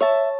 you